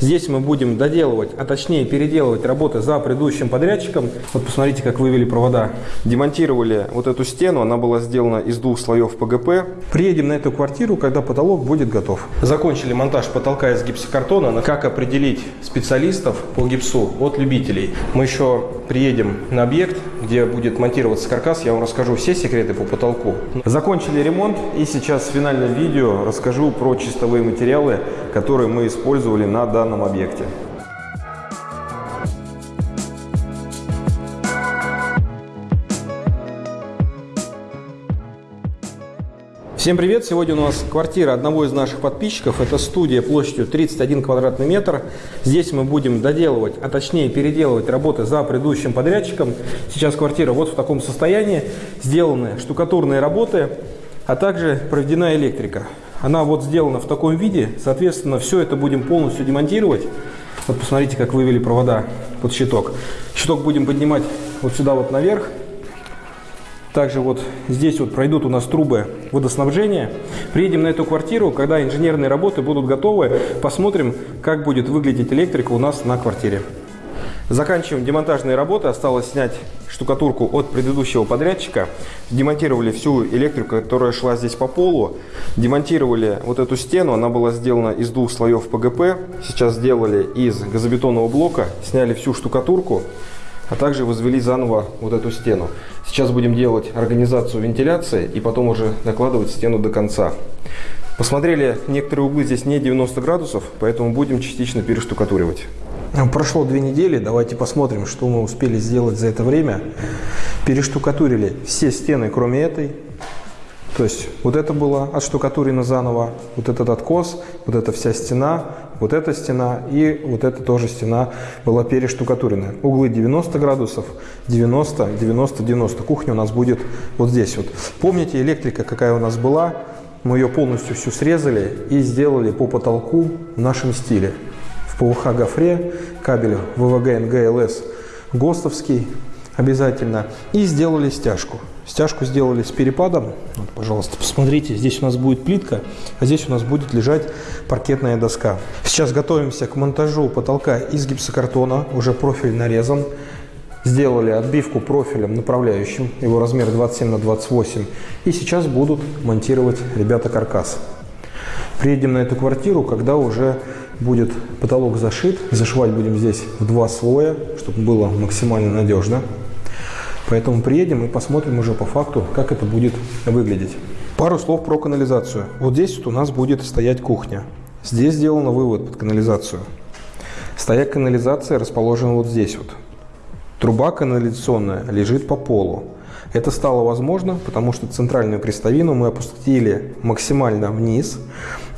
Здесь мы будем доделывать, а точнее переделывать работы за предыдущим подрядчиком. Вот посмотрите, как вывели провода. Демонтировали вот эту стену, она была сделана из двух слоев ПГП. Приедем на эту квартиру, когда потолок будет готов. Закончили монтаж потолка из гипсокартона. Как определить специалистов по гипсу от любителей? Мы еще приедем на объект, где будет монтироваться каркас. Я вам расскажу все секреты по потолку. Закончили ремонт и сейчас в финальном видео расскажу про чистовые материалы, которые мы использовали на данном объекте. Всем привет! Сегодня у нас квартира одного из наших подписчиков. Это студия площадью 31 квадратный метр. Здесь мы будем доделывать, а точнее переделывать работы за предыдущим подрядчиком. Сейчас квартира вот в таком состоянии. Сделаны штукатурные работы, а также проведена электрика. Она вот сделана в таком виде. Соответственно, все это будем полностью демонтировать. Вот посмотрите, как вывели провода под щиток. Щиток будем поднимать вот сюда вот наверх. Также вот здесь вот пройдут у нас трубы водоснабжения. Приедем на эту квартиру, когда инженерные работы будут готовы, посмотрим, как будет выглядеть электрика у нас на квартире. Заканчиваем демонтажные работы. Осталось снять штукатурку от предыдущего подрядчика. Демонтировали всю электрику, которая шла здесь по полу. Демонтировали вот эту стену. Она была сделана из двух слоев ПГП. Сейчас сделали из газобетонного блока. Сняли всю штукатурку а также возвели заново вот эту стену. Сейчас будем делать организацию вентиляции и потом уже накладывать стену до конца. Посмотрели, некоторые углы здесь не 90 градусов, поэтому будем частично перештукатуривать. Прошло две недели, давайте посмотрим, что мы успели сделать за это время. Перештукатурили все стены, кроме этой. То есть вот это было отштукатурено заново, вот этот откос, вот эта вся стена, вот эта стена и вот эта тоже стена была перештукатурена. Углы 90 градусов, 90, 90, 90. Кухня у нас будет вот здесь вот. Помните, электрика какая у нас была? Мы ее полностью всю срезали и сделали по потолку в нашем стиле. В ПВХ гофре, кабель ВВГ НГЛС ГОСТовский обязательно. И сделали стяжку. Стяжку сделали с перепадом. Вот, пожалуйста, посмотрите, здесь у нас будет плитка, а здесь у нас будет лежать паркетная доска. Сейчас готовимся к монтажу потолка из гипсокартона, уже профиль нарезан. Сделали отбивку профилем направляющим, его размер 27 на 28. И сейчас будут монтировать ребята каркас. Приедем на эту квартиру, когда уже будет потолок зашит. Зашивать будем здесь в два слоя, чтобы было максимально надежно. Поэтому приедем и посмотрим уже по факту, как это будет выглядеть. Пару слов про канализацию. Вот здесь вот у нас будет стоять кухня. Здесь сделан вывод под канализацию. Стояк канализации расположен вот здесь вот. Труба канализационная лежит по полу. Это стало возможно, потому что центральную крестовину мы опустили максимально вниз.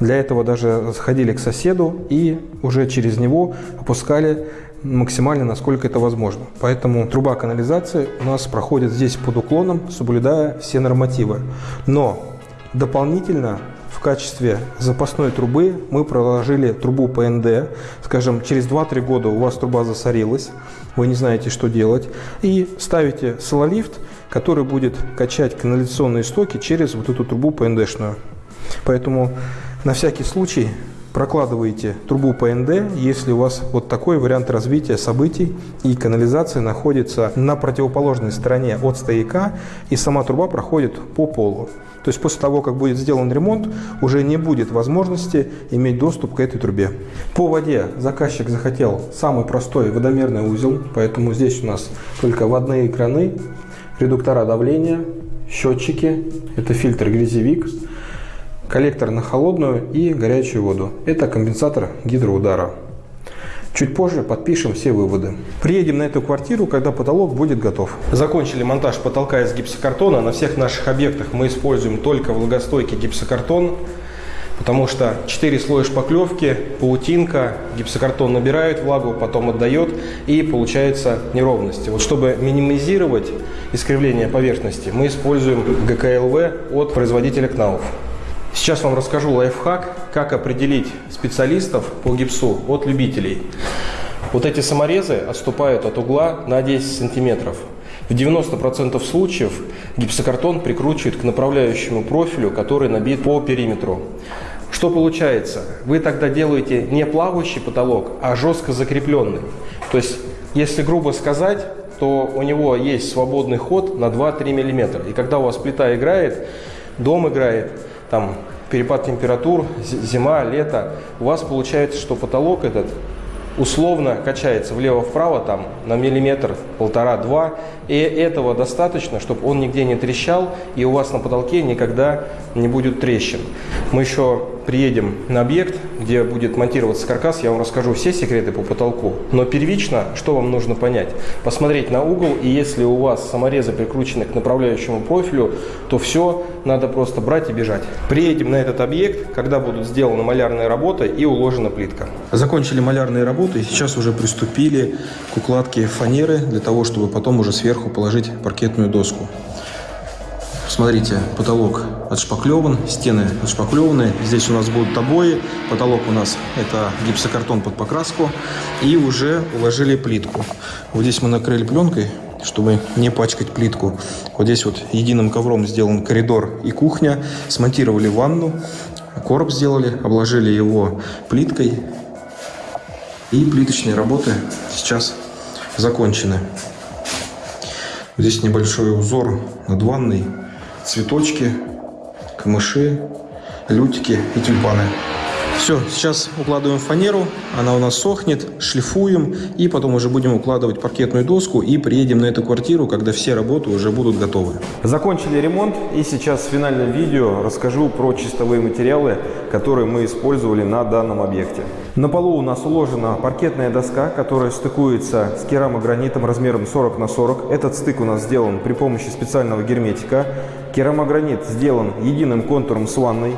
Для этого даже сходили к соседу и уже через него опускали максимально, насколько это возможно. Поэтому труба канализации у нас проходит здесь под уклоном, соблюдая все нормативы. Но дополнительно в качестве запасной трубы мы проложили трубу ПНД. Скажем, через 2-3 года у вас труба засорилась, вы не знаете, что делать. И ставите сололифт, который будет качать канализационные стоки через вот эту трубу ПНДшную. Поэтому на всякий случай прокладываете трубу ПНД, если у вас вот такой вариант развития событий и канализация находится на противоположной стороне от стояка и сама труба проходит по полу. То есть после того, как будет сделан ремонт, уже не будет возможности иметь доступ к этой трубе. По воде заказчик захотел самый простой водомерный узел, поэтому здесь у нас только водные краны, редуктора давления, счетчики, это фильтр грязевик, коллектор на холодную и горячую воду. Это компенсатор гидроудара. Чуть позже подпишем все выводы. Приедем на эту квартиру, когда потолок будет готов. Закончили монтаж потолка из гипсокартона. На всех наших объектах мы используем только влагостойкий гипсокартон, потому что 4 слоя шпаклевки, паутинка, гипсокартон набирает влагу, потом отдает и получается неровности. Вот чтобы минимизировать искривление поверхности, мы используем ГКЛВ от производителя КНАУФ. Сейчас вам расскажу лайфхак, как определить специалистов по гипсу от любителей. Вот эти саморезы отступают от угла на 10 сантиметров. В 90% случаев гипсокартон прикручивает к направляющему профилю, который набит по периметру. Что получается? Вы тогда делаете не плавающий потолок, а жестко закрепленный. То есть, если грубо сказать, то у него есть свободный ход на 2-3 мм. И когда у вас плита играет, дом играет, там перепад температур, зима, лето, у вас получается, что потолок этот условно качается влево-вправо там на миллиметр, полтора-два, и этого достаточно, чтобы он нигде не трещал, и у вас на потолке никогда не будет трещин. Мы еще приедем на объект, где будет монтироваться каркас, я вам расскажу все секреты по потолку. Но первично, что вам нужно понять? Посмотреть на угол, и если у вас саморезы прикручены к направляющему профилю, то все надо просто брать и бежать. Приедем на этот объект, когда будут сделаны малярные работы и уложена плитка. Закончили малярные работы и сейчас уже приступили к укладке фанеры для того, чтобы потом уже сверху положить паркетную доску. Смотрите, потолок отшпаклеван, стены отшпаклеваны. Здесь у нас будут обои. Потолок у нас это гипсокартон под покраску. И уже уложили плитку. Вот здесь мы накрыли пленкой, чтобы не пачкать плитку. Вот здесь вот единым ковром сделан коридор и кухня. Смонтировали ванну, короб сделали, обложили его плиткой. И плиточные работы сейчас закончены. Здесь небольшой узор над ванной, цветочки, камыши, лютики и тюльпаны. Все, сейчас укладываем фанеру, она у нас сохнет, шлифуем, и потом уже будем укладывать паркетную доску и приедем на эту квартиру, когда все работы уже будут готовы. Закончили ремонт, и сейчас в финальном видео расскажу про чистовые материалы, которые мы использовали на данном объекте. На полу у нас уложена паркетная доска, которая стыкуется с керамогранитом размером 40 на 40. Этот стык у нас сделан при помощи специального герметика. Керамогранит сделан единым контуром с ванной.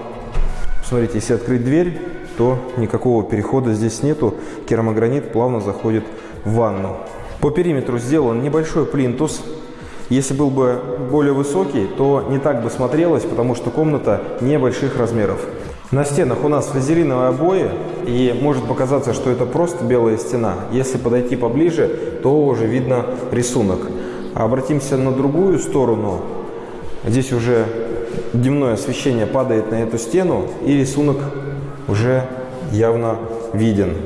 Смотрите, если открыть дверь, то никакого перехода здесь нету. Керамогранит плавно заходит в ванну. По периметру сделан небольшой плинтус. Если был бы более высокий, то не так бы смотрелось, потому что комната небольших размеров. На стенах у нас флизелиновые обои, и может показаться, что это просто белая стена. Если подойти поближе, то уже видно рисунок. Обратимся на другую сторону. Здесь уже дневное освещение падает на эту стену, и рисунок уже явно виден.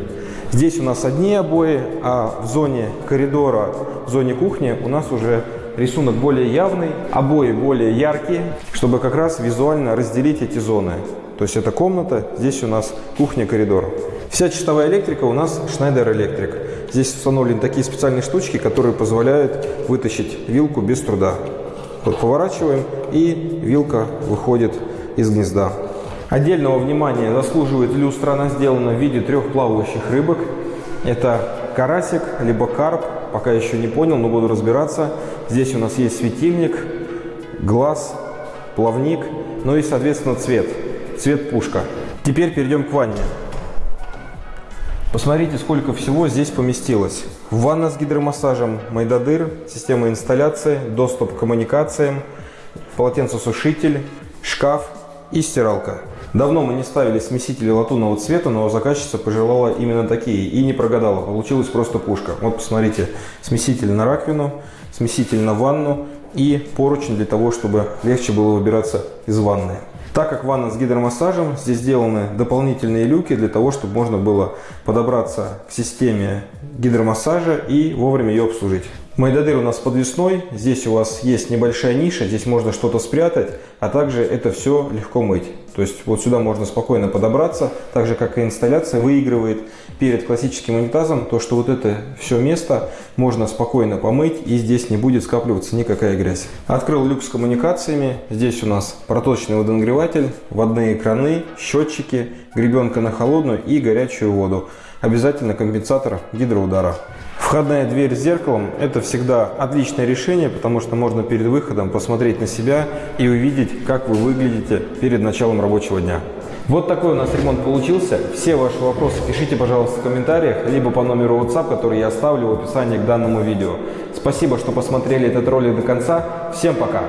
Здесь у нас одни обои, а в зоне коридора, в зоне кухни у нас уже рисунок более явный, обои более яркие, чтобы как раз визуально разделить эти зоны. То есть это комната, здесь у нас кухня-коридор. Вся чистовая электрика у нас Schneider Electric. Здесь установлены такие специальные штучки, которые позволяют вытащить вилку без труда. Поворачиваем, и вилка выходит из гнезда. Отдельного внимания заслуживает люстра. Она сделана в виде трех плавающих рыбок. Это карасик, либо карп. Пока еще не понял, но буду разбираться. Здесь у нас есть светильник, глаз, плавник, ну и, соответственно, цвет. Цвет пушка. Теперь перейдем к ванне. Посмотрите, сколько всего здесь поместилось. Ванна с гидромассажем, майдадыр, система инсталляции, доступ к коммуникациям, полотенцесушитель, шкаф и стиралка. Давно мы не ставили смесители латунного цвета, но заказчица пожелала именно такие и не прогадала. Получилась просто пушка. Вот посмотрите, смеситель на раковину, смеситель на ванну и поручень для того, чтобы легче было выбираться из ванны. Так как ванна с гидромассажем, здесь сделаны дополнительные люки для того, чтобы можно было подобраться к системе гидромассажа и вовремя ее обслужить. Майдадыр у нас подвесной, здесь у вас есть небольшая ниша, здесь можно что-то спрятать, а также это все легко мыть. То есть вот сюда можно спокойно подобраться, так же как и инсталляция выигрывает перед классическим унитазом, то что вот это все место можно спокойно помыть и здесь не будет скапливаться никакая грязь. Открыл люк с коммуникациями, здесь у нас проточный водонагреватель, водные краны, счетчики, гребенка на холодную и горячую воду. Обязательно компенсатор гидроудара. Входная дверь с зеркалом – это всегда отличное решение, потому что можно перед выходом посмотреть на себя и увидеть, как вы выглядите перед началом рабочего дня. Вот такой у нас ремонт получился. Все ваши вопросы пишите, пожалуйста, в комментариях, либо по номеру WhatsApp, который я оставлю в описании к данному видео. Спасибо, что посмотрели этот ролик до конца. Всем пока!